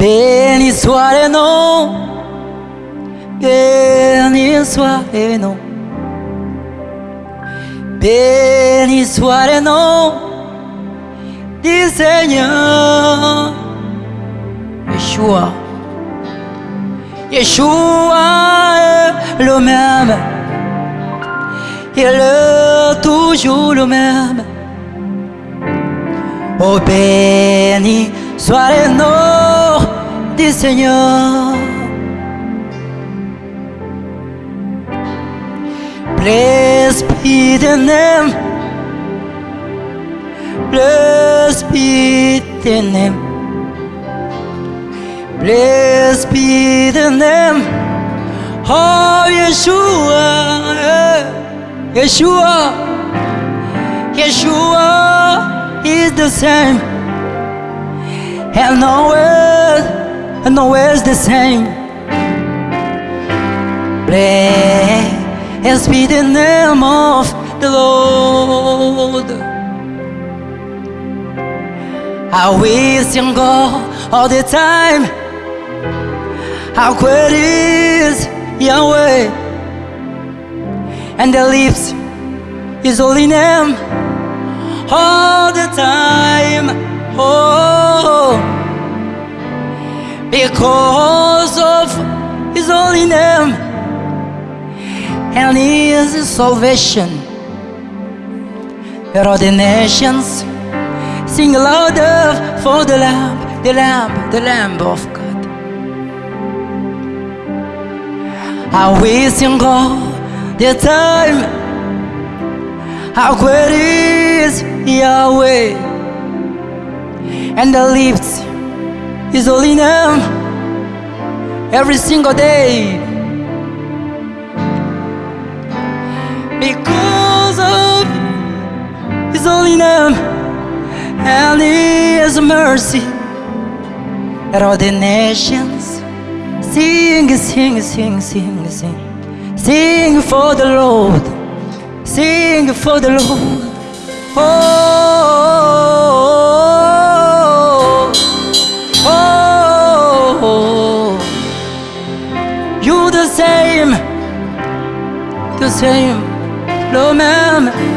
Béni soit le nom, béni soit le nom, béni soit le nom du Seigneur. Yeshua, Yeshua est le même, il est toujours le même. Oh béni soit le nom du Seigneur. Blessed be the name. Blessed be the name. Blessed be the name of Yeshua. Eh, Yeshua. Yeshua is the same. And always, and always the same. Blessed be the name of the Lord. I will sing God all the time. How great is Yahweh, and the lips His holy name all the time. Oh, because of His holy name and His salvation, let all the nations sing louder for the Lamb, the Lamb, the Lamb of God. I will sing all the time. How great is Yahweh, and the lips His holy name every single day. Because of His holy name and His mercy, let all the nations sing, sing, sing, sing, sing, sing for the Lord, sing for the Lord. Oh, same, the same, no même.